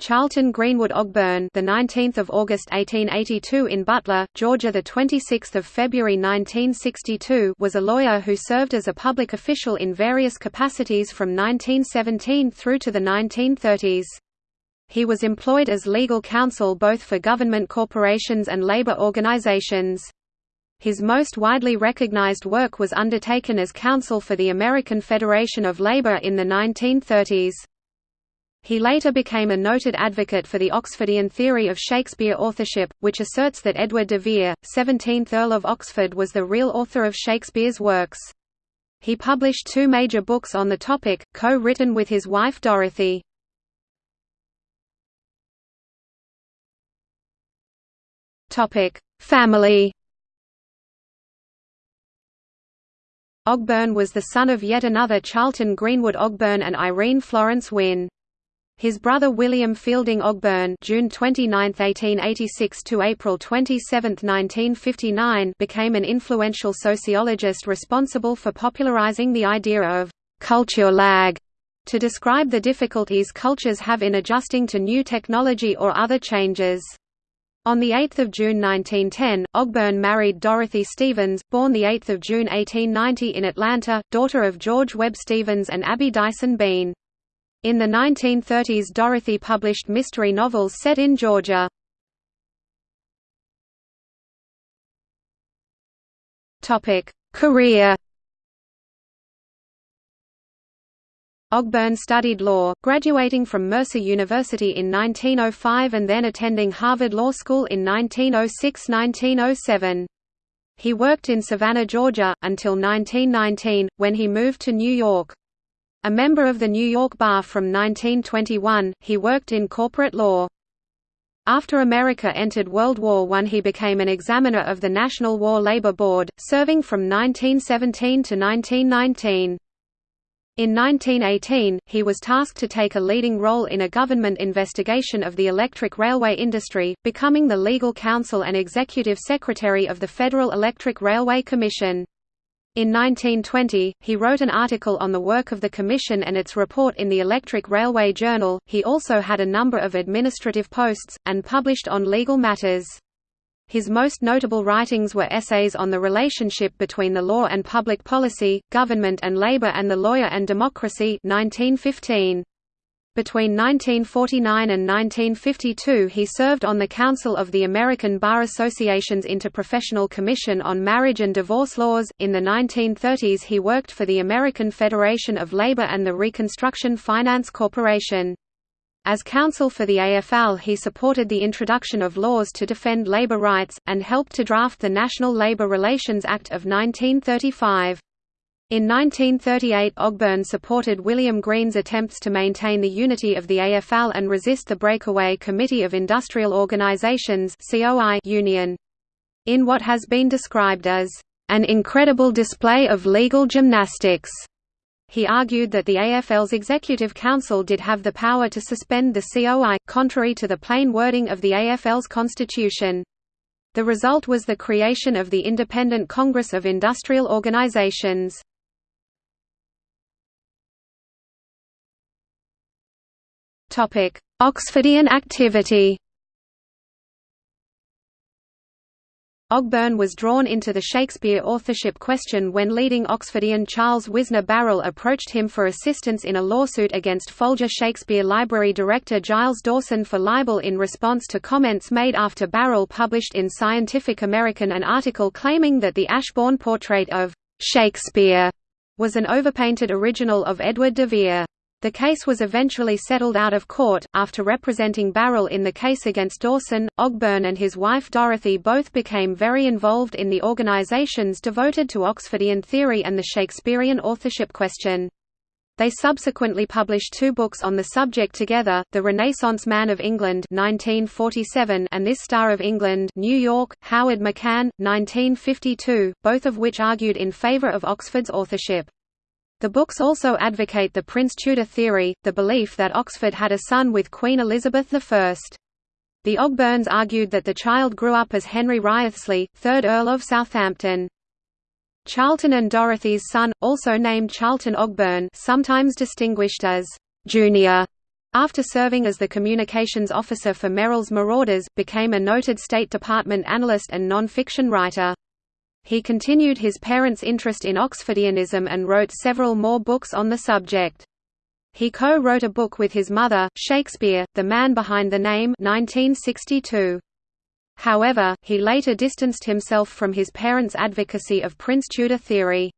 Charlton Greenwood Ogburn, the 19th of August 1882 in Butler, Georgia, the 26th of February 1962, was a lawyer who served as a public official in various capacities from 1917 through to the 1930s. He was employed as legal counsel both for government corporations and labor organizations. His most widely recognized work was undertaken as counsel for the American Federation of Labor in the 1930s. He later became a noted advocate for the Oxfordian theory of Shakespeare authorship, which asserts that Edward de Vere, 17th Earl of Oxford was the real author of Shakespeare's works. He published two major books on the topic, co-written with his wife Dorothy. Family Ogburn was the son of yet another Charlton Greenwood Ogburn and Irene Florence Wynne. His brother William Fielding Ogburn (June 29, 1886 to April 27, 1959) became an influential sociologist responsible for popularizing the idea of culture lag to describe the difficulties cultures have in adjusting to new technology or other changes. On 8 June 1910, Ogburn married Dorothy Stevens, born 8 June 1890 in Atlanta, daughter of George Webb Stevens and Abby Dyson Bean. In the 1930s Dorothy published mystery novels set in Georgia. Career Ogburn studied law, graduating from Mercer University in 1905 and then attending Harvard Law School in 1906–1907. He worked in Savannah, Georgia, until 1919, when he moved to New York. A member of the New York Bar from 1921, he worked in corporate law. After America entered World War I he became an examiner of the National War Labor Board, serving from 1917 to 1919. In 1918, he was tasked to take a leading role in a government investigation of the electric railway industry, becoming the legal counsel and executive secretary of the Federal Electric Railway Commission. In 1920, he wrote an article on the work of the Commission and its report in the Electric Railway Journal. He also had a number of administrative posts, and published on legal matters. His most notable writings were essays on the relationship between the law and public policy, government and labor and the lawyer and democracy 1915. Between 1949 and 1952 he served on the Council of the American Bar Association's Interprofessional Commission on Marriage and Divorce Laws. In the 1930s he worked for the American Federation of Labor and the Reconstruction Finance Corporation. As counsel for the AFL he supported the introduction of laws to defend labor rights, and helped to draft the National Labor Relations Act of 1935. In 1938 Ogburn supported William Green's attempts to maintain the unity of the AFL and resist the breakaway Committee of Industrial Organizations union. In what has been described as, "...an incredible display of legal gymnastics." He argued that the AFL's Executive Council did have the power to suspend the COI, contrary to the plain wording of the AFL's constitution. The result was the creation of the Independent Congress of Industrial Organizations. Oxfordian activity Ogburn was drawn into the Shakespeare authorship question when leading Oxfordian Charles Wisner Barrell approached him for assistance in a lawsuit against Folger Shakespeare Library director Giles Dawson for libel in response to comments made after Barrell published in Scientific American an article claiming that the Ashbourne portrait of «Shakespeare» was an overpainted original of Edward de Vere. The case was eventually settled out of court. After representing Barrell in the case against Dawson, Ogburn and his wife Dorothy both became very involved in the organizations devoted to Oxfordian theory and the Shakespearean authorship question. They subsequently published two books on the subject together, The Renaissance Man of England 1947 and This Star of England New York, Coward McCann, 1952, both of which argued in favor of Oxford's authorship. The books also advocate the Prince Tudor theory, the belief that Oxford had a son with Queen Elizabeth I. The Ogburns argued that the child grew up as Henry Wriothesley, 3rd Earl of Southampton. Charlton and Dorothy's son, also named Charlton Ogburn sometimes distinguished as «Junior», After serving as the communications officer for Merrill's Marauders, became a noted State Department analyst and non-fiction writer. He continued his parents' interest in Oxfordianism and wrote several more books on the subject. He co-wrote a book with his mother, Shakespeare, The Man Behind the Name 1962. However, he later distanced himself from his parents' advocacy of Prince Tudor theory.